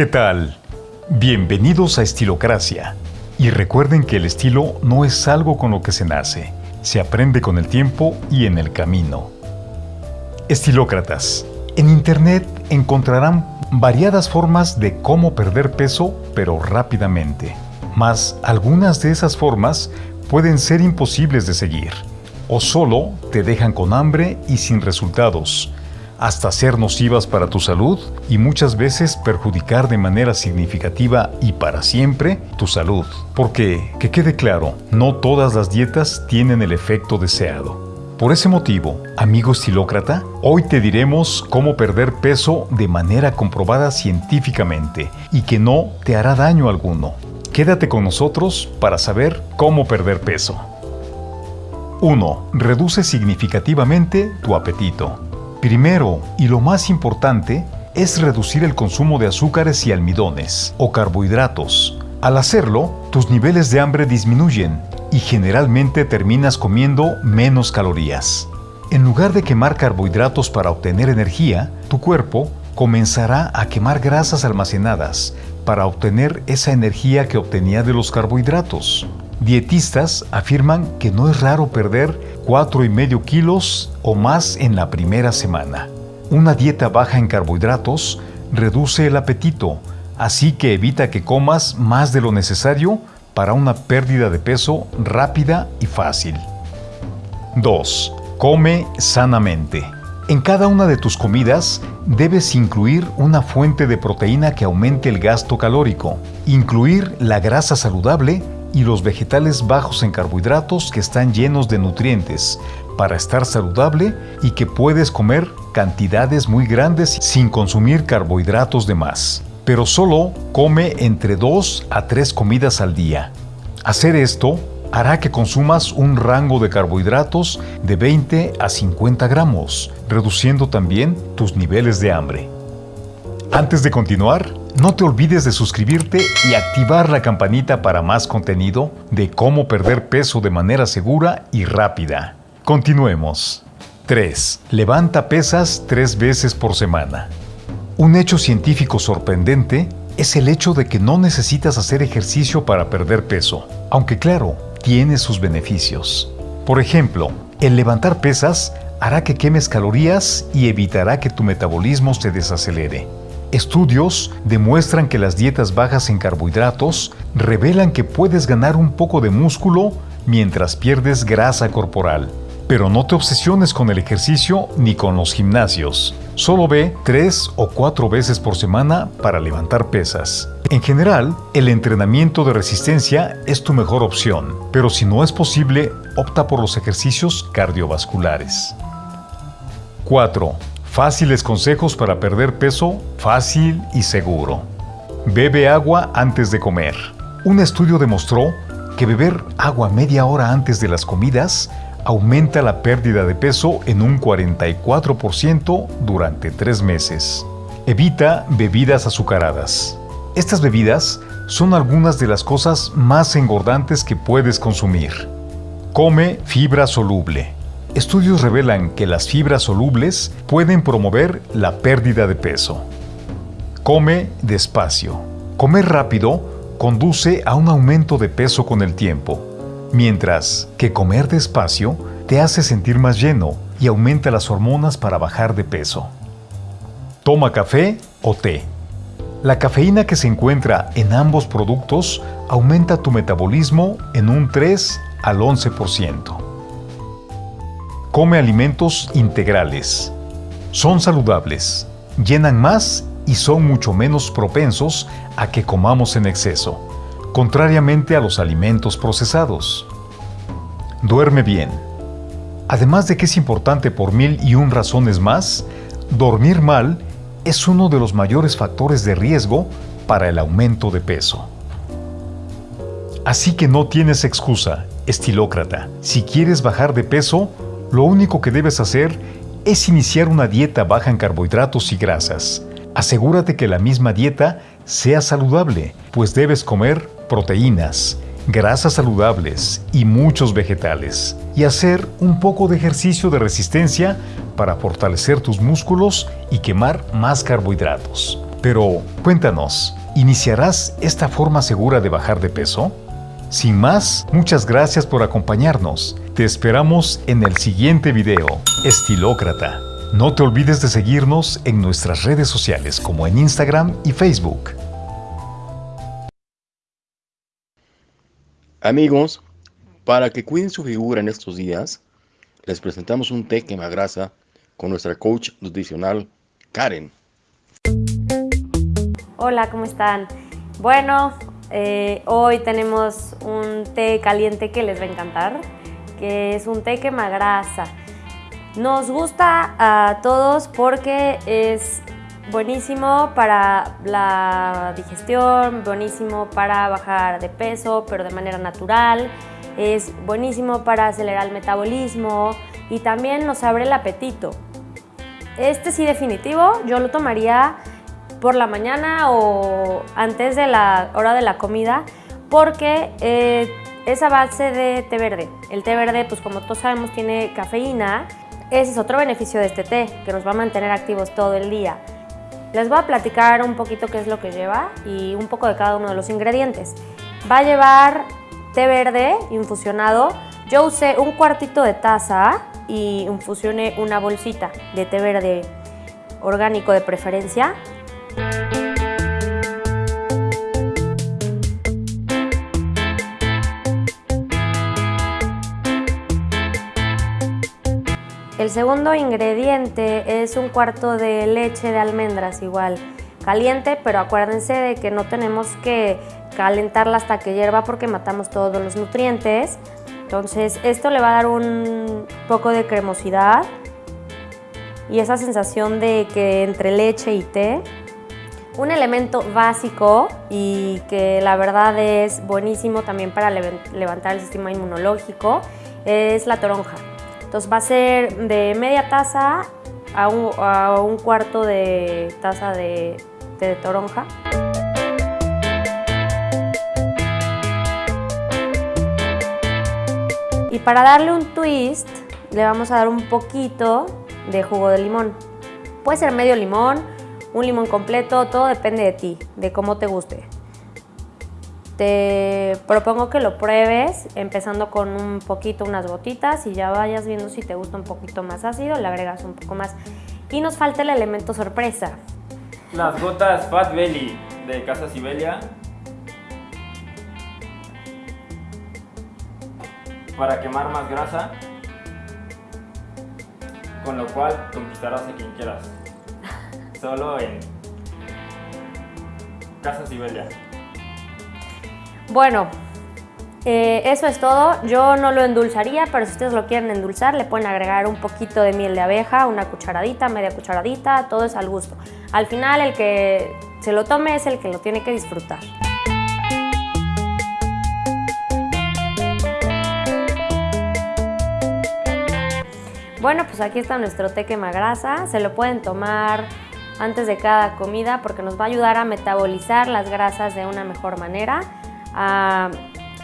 ¿Qué tal? Bienvenidos a Estilocracia. Y recuerden que el estilo no es algo con lo que se nace, se aprende con el tiempo y en el camino. Estilócratas. En Internet encontrarán variadas formas de cómo perder peso, pero rápidamente. Mas algunas de esas formas pueden ser imposibles de seguir, o solo te dejan con hambre y sin resultados, hasta ser nocivas para tu salud y muchas veces perjudicar de manera significativa y para siempre tu salud. Porque, que quede claro, no todas las dietas tienen el efecto deseado. Por ese motivo, amigo estilócrata, hoy te diremos cómo perder peso de manera comprobada científicamente y que no te hará daño alguno. Quédate con nosotros para saber cómo perder peso. 1. Reduce significativamente tu apetito. Primero, y lo más importante, es reducir el consumo de azúcares y almidones o carbohidratos. Al hacerlo, tus niveles de hambre disminuyen y generalmente terminas comiendo menos calorías. En lugar de quemar carbohidratos para obtener energía, tu cuerpo comenzará a quemar grasas almacenadas para obtener esa energía que obtenía de los carbohidratos. Dietistas afirman que no es raro perder 4,5 kilos o más en la primera semana. Una dieta baja en carbohidratos reduce el apetito, así que evita que comas más de lo necesario para una pérdida de peso rápida y fácil. 2. Come sanamente. En cada una de tus comidas debes incluir una fuente de proteína que aumente el gasto calórico, incluir la grasa saludable y los vegetales bajos en carbohidratos que están llenos de nutrientes para estar saludable y que puedes comer cantidades muy grandes sin consumir carbohidratos de más. Pero solo come entre 2 a 3 comidas al día. Hacer esto hará que consumas un rango de carbohidratos de 20 a 50 gramos, reduciendo también tus niveles de hambre. Antes de continuar, no te olvides de suscribirte y activar la campanita para más contenido de cómo perder peso de manera segura y rápida. Continuemos. 3. Levanta pesas tres veces por semana. Un hecho científico sorprendente es el hecho de que no necesitas hacer ejercicio para perder peso, aunque claro, tiene sus beneficios. Por ejemplo, el levantar pesas hará que quemes calorías y evitará que tu metabolismo se desacelere. Estudios demuestran que las dietas bajas en carbohidratos revelan que puedes ganar un poco de músculo mientras pierdes grasa corporal. Pero no te obsesiones con el ejercicio ni con los gimnasios. Solo ve tres o cuatro veces por semana para levantar pesas. En general, el entrenamiento de resistencia es tu mejor opción, pero si no es posible, opta por los ejercicios cardiovasculares. 4. Fáciles consejos para perder peso fácil y seguro. Bebe agua antes de comer. Un estudio demostró que beber agua media hora antes de las comidas aumenta la pérdida de peso en un 44% durante tres meses. Evita bebidas azucaradas. Estas bebidas son algunas de las cosas más engordantes que puedes consumir. Come fibra soluble. Estudios revelan que las fibras solubles pueden promover la pérdida de peso. Come despacio. Comer rápido conduce a un aumento de peso con el tiempo, mientras que comer despacio te hace sentir más lleno y aumenta las hormonas para bajar de peso. Toma café o té. La cafeína que se encuentra en ambos productos aumenta tu metabolismo en un 3 al 11%. Come alimentos integrales. Son saludables, llenan más y son mucho menos propensos a que comamos en exceso, contrariamente a los alimentos procesados. Duerme bien. Además de que es importante por mil y un razones más, dormir mal es uno de los mayores factores de riesgo para el aumento de peso. Así que no tienes excusa, estilócrata. Si quieres bajar de peso, lo único que debes hacer es iniciar una dieta baja en carbohidratos y grasas. Asegúrate que la misma dieta sea saludable, pues debes comer proteínas, grasas saludables y muchos vegetales. Y hacer un poco de ejercicio de resistencia para fortalecer tus músculos y quemar más carbohidratos. Pero cuéntanos, ¿iniciarás esta forma segura de bajar de peso? Sin más, muchas gracias por acompañarnos. Te esperamos en el siguiente video, Estilócrata. No te olvides de seguirnos en nuestras redes sociales como en Instagram y Facebook. Amigos, para que cuiden su figura en estos días, les presentamos un té quemagrasa con nuestra coach nutricional Karen. Hola, ¿cómo están? Bueno, eh, hoy tenemos un té caliente que les va a encantar, que es un té quemagrasa. Nos gusta a todos porque es buenísimo para la digestión, buenísimo para bajar de peso, pero de manera natural. Es buenísimo para acelerar el metabolismo y también nos abre el apetito. Este sí definitivo, yo lo tomaría por la mañana o antes de la hora de la comida porque eh, es a base de té verde. El té verde, pues como todos sabemos, tiene cafeína ese es otro beneficio de este té, que nos va a mantener activos todo el día. Les voy a platicar un poquito qué es lo que lleva y un poco de cada uno de los ingredientes. Va a llevar té verde infusionado. Yo usé un cuartito de taza y infusioné una bolsita de té verde orgánico de preferencia. El segundo ingrediente es un cuarto de leche de almendras igual, caliente, pero acuérdense de que no tenemos que calentarla hasta que hierva porque matamos todos los nutrientes. Entonces esto le va a dar un poco de cremosidad y esa sensación de que entre leche y té. Un elemento básico y que la verdad es buenísimo también para levantar el sistema inmunológico es la toronja. Entonces va a ser de media taza a un, cuarto de taza de, de toronja. Y para darle un twist, le vamos a dar un poquito de jugo de limón. Puede ser medio limón, un limón completo, todo depende de ti, de cómo te guste. Te propongo que lo pruebes empezando con un poquito, unas gotitas y ya vayas viendo si te gusta un poquito más ácido, le agregas un poco más. Y nos falta el elemento sorpresa. Las gotas Fat Belly de Casa Sibelia. Para quemar más grasa. Con lo cual conquistarás a quien quieras. Solo en Casa Sibelia. Bueno, eh, eso es todo. Yo no lo endulzaría, pero si ustedes lo quieren endulzar, le pueden agregar un poquito de miel de abeja, una cucharadita, media cucharadita, todo es al gusto. Al final, el que se lo tome es el que lo tiene que disfrutar. Bueno, pues aquí está nuestro té quemagrasa. Se lo pueden tomar antes de cada comida porque nos va a ayudar a metabolizar las grasas de una mejor manera a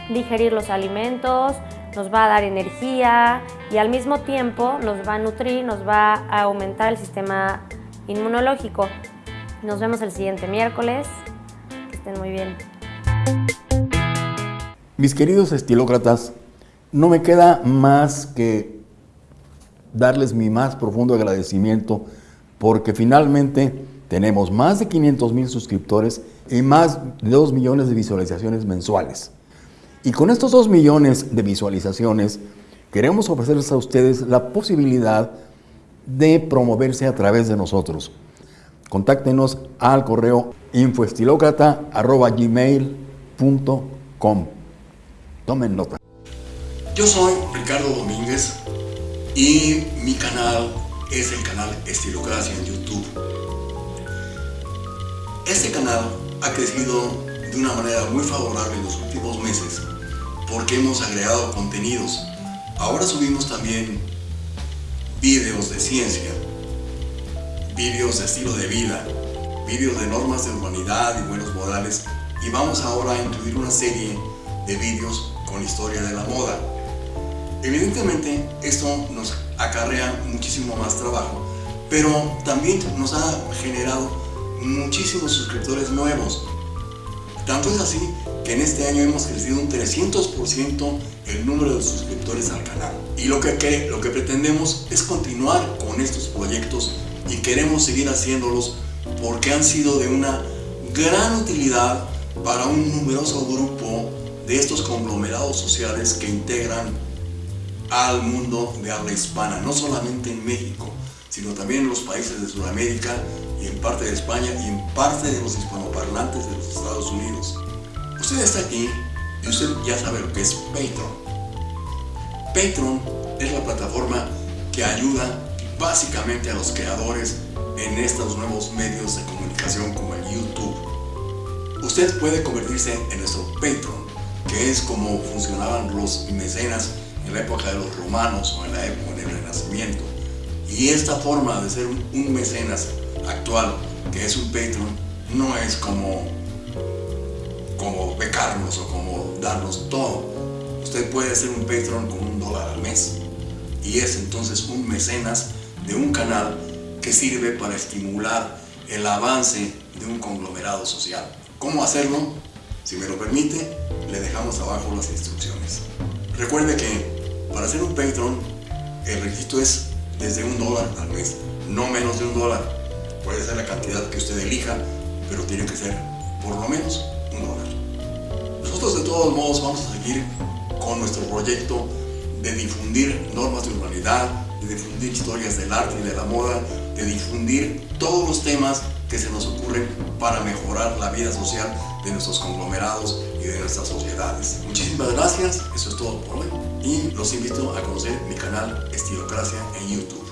digerir los alimentos, nos va a dar energía y al mismo tiempo nos va a nutrir, nos va a aumentar el sistema inmunológico. Nos vemos el siguiente miércoles. Que estén muy bien. Mis queridos estilócratas, no me queda más que darles mi más profundo agradecimiento porque finalmente tenemos más de 500 mil suscriptores y más de 2 millones de visualizaciones mensuales. Y con estos 2 millones de visualizaciones, queremos ofrecerles a ustedes la posibilidad de promoverse a través de nosotros. Contáctenos al correo infoestilocrata.gmail.com Tomen nota. Yo soy Ricardo Domínguez y mi canal es el canal Estilocracia en YouTube. Este canal ha crecido de una manera muy favorable en los últimos meses porque hemos agregado contenidos. Ahora subimos también vídeos de ciencia, vídeos de estilo de vida, vídeos de normas de humanidad y buenos modales y vamos ahora a incluir una serie de vídeos con historia de la moda. Evidentemente esto nos acarrea muchísimo más trabajo, pero también nos ha generado muchísimos suscriptores nuevos. Tanto es así que en este año hemos crecido un 300% el número de suscriptores al canal. Y lo que, lo que pretendemos es continuar con estos proyectos y queremos seguir haciéndolos porque han sido de una gran utilidad para un numeroso grupo de estos conglomerados sociales que integran al mundo de habla hispana, no solamente en México, sino también en los países de Sudamérica y en parte de España y en parte de los hispanoparlantes de los Estados Unidos. Usted está aquí y usted ya sabe lo que es Patreon. Patreon es la plataforma que ayuda básicamente a los creadores en estos nuevos medios de comunicación como el YouTube. Usted puede convertirse en nuestro Patreon, que es como funcionaban los mecenas en la época de los romanos o en la época del Renacimiento. Y esta forma de ser un mecenas actual, que es un Patreon, no es como, como becarnos o como darnos todo. Usted puede ser un Patreon con un dólar al mes. Y es entonces un mecenas de un canal que sirve para estimular el avance de un conglomerado social. ¿Cómo hacerlo? Si me lo permite, le dejamos abajo las instrucciones. Recuerde que para ser un Patreon, el registro es desde un dólar al mes, no menos de un dólar. Puede ser la cantidad que usted elija, pero tiene que ser por lo menos un dólar. Nosotros de todos modos vamos a seguir con nuestro proyecto de difundir normas de urbanidad, de difundir historias del arte y de la moda, de difundir todos los temas que se nos ocurren para mejorar la vida social de nuestros conglomerados y de nuestras sociedades. Muchísimas gracias, eso es todo por hoy y los invito a conocer mi canal Estilocracia en YouTube.